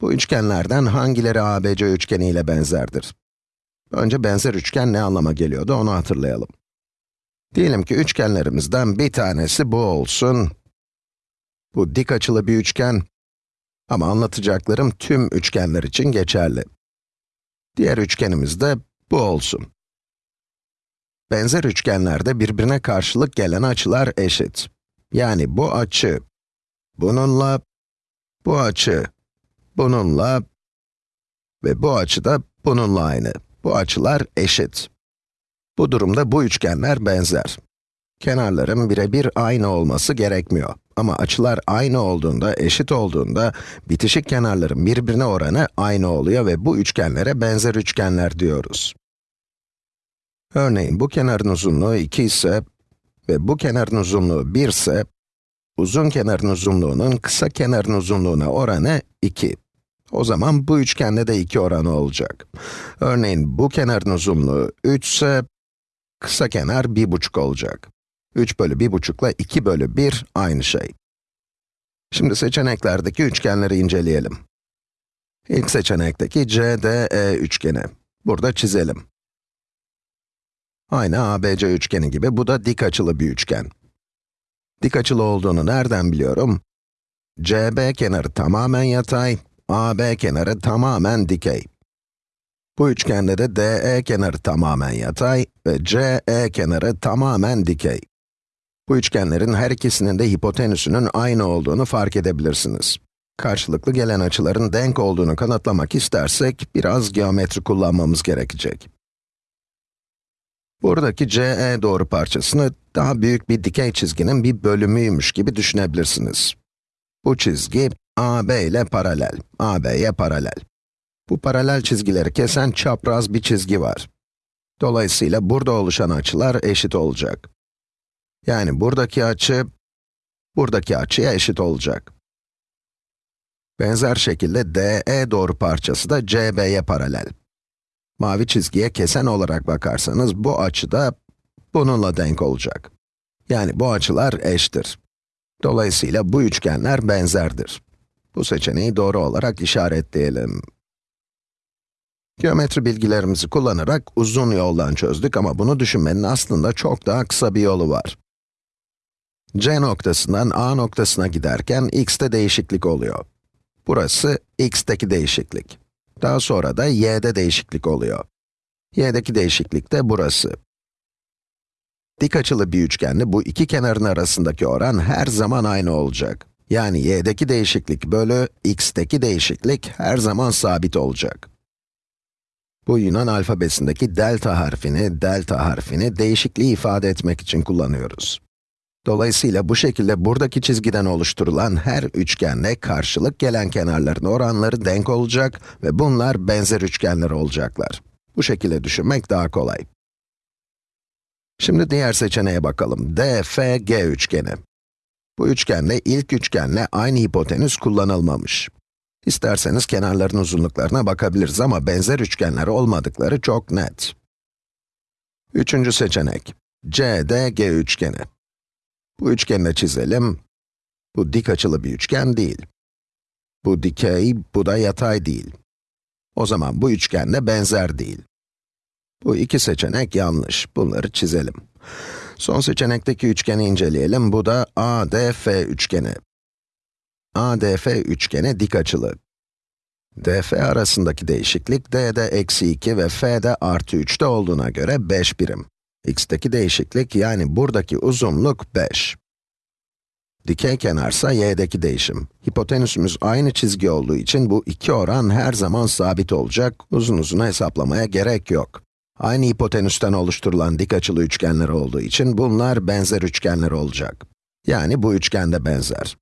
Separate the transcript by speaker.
Speaker 1: Bu üçgenlerden hangileri ABC üçgeni ile benzerdir? Önce benzer üçgen ne anlama geliyordu onu hatırlayalım. Diyelim ki üçgenlerimizden bir tanesi bu olsun. Bu dik açılı bir üçgen. Ama anlatacaklarım tüm üçgenler için geçerli. Diğer üçgenimiz de bu olsun. Benzer üçgenlerde birbirine karşılık gelen açılar eşit. Yani bu açı, bununla, bu açı, bununla ve bu açı da bununla aynı. Bu açılar eşit. Bu durumda bu üçgenler benzer. Kenarların birebir aynı olması gerekmiyor. Ama açılar aynı olduğunda, eşit olduğunda, bitişik kenarların birbirine oranı aynı oluyor ve bu üçgenlere benzer üçgenler diyoruz. Örneğin bu kenarın uzunluğu 2 ise ve bu kenarın uzunluğu 1 ise, uzun kenarın uzunluğunun kısa kenarın uzunluğuna oranı 2. O zaman bu üçgende de 2 oranı olacak. Örneğin bu kenarın uzunluğu 3 ise, kısa kenar 1,5 olacak. 3 bölü 1,5 ile 2 bölü 1 aynı şey. Şimdi seçeneklerdeki üçgenleri inceleyelim. İlk seçenekteki CDE üçgeni. Burada çizelim. Aynı ABC üçgeni gibi bu da dik açılı bir üçgen. Dik açılı olduğunu nereden biliyorum? CB kenarı tamamen yatay, AB kenarı tamamen dikey. Bu üçgende de DE kenarı tamamen yatay ve CE kenarı tamamen dikey. Bu üçgenlerin her ikisinin de hipotenüsünün aynı olduğunu fark edebilirsiniz. Karşılıklı gelen açıların denk olduğunu kanıtlamak istersek, biraz geometri kullanmamız gerekecek. Buradaki CE doğru parçasını daha büyük bir dikey çizginin bir bölümüymüş gibi düşünebilirsiniz. Bu çizgi, AB ile paralel, AB'ye paralel. Bu paralel çizgileri kesen çapraz bir çizgi var. Dolayısıyla burada oluşan açılar eşit olacak. Yani buradaki açı, buradaki açıya eşit olacak. Benzer şekilde DE doğru parçası da CB'ye paralel. Mavi çizgiye kesen olarak bakarsanız bu açı da bununla denk olacak. Yani bu açılar eşittir. Dolayısıyla bu üçgenler benzerdir. Bu seçeneği doğru olarak işaretleyelim. Geometri bilgilerimizi kullanarak uzun yoldan çözdük ama bunu düşünmenin aslında çok daha kısa bir yolu var. C noktasından A noktasına giderken x'te değişiklik oluyor. Burası x'teki değişiklik. Daha sonra da y'de değişiklik oluyor. y'deki değişiklik de burası. Dik açılı bir üçgende bu iki kenarın arasındaki oran her zaman aynı olacak. Yani y'deki değişiklik bölü x'teki değişiklik her zaman sabit olacak. Bu Yunan alfabesindeki delta harfini, delta harfini değişikliği ifade etmek için kullanıyoruz. Dolayısıyla bu şekilde buradaki çizgiden oluşturulan her üçgenle karşılık gelen kenarların oranları denk olacak ve bunlar benzer üçgenler olacaklar. Bu şekilde düşünmek daha kolay. Şimdi diğer seçeneğe bakalım. DFG üçgeni. Bu üçgende ilk üçgenle aynı hipotenüs kullanılmamış. İsterseniz kenarların uzunluklarına bakabiliriz ama benzer üçgenler olmadıkları çok net. Üçüncü seçenek. CDG üçgeni. Bu üçgeni de çizelim. Bu dik açılı bir üçgen değil. Bu dikey, bu da yatay değil. O zaman bu üçgen de benzer değil. Bu iki seçenek yanlış. Bunları çizelim. Son seçenekteki üçgeni inceleyelim. Bu da ADF üçgeni. ADF üçgeni dik açılı. DF arasındaki değişiklik d'de eksi 2 ve f'de artı 3'te olduğuna göre 5 birim x'teki değişiklik yani buradaki uzunluk 5. Dikey kenarsa y'deki değişim. Hipotenüsümüz aynı çizgi olduğu için bu iki oran her zaman sabit olacak, uzun uzun hesaplamaya gerek yok. Aynı hipotenüsten oluşturulan dik açılı üçgenler olduğu için bunlar benzer üçgenler olacak. Yani bu üçgen de benzer.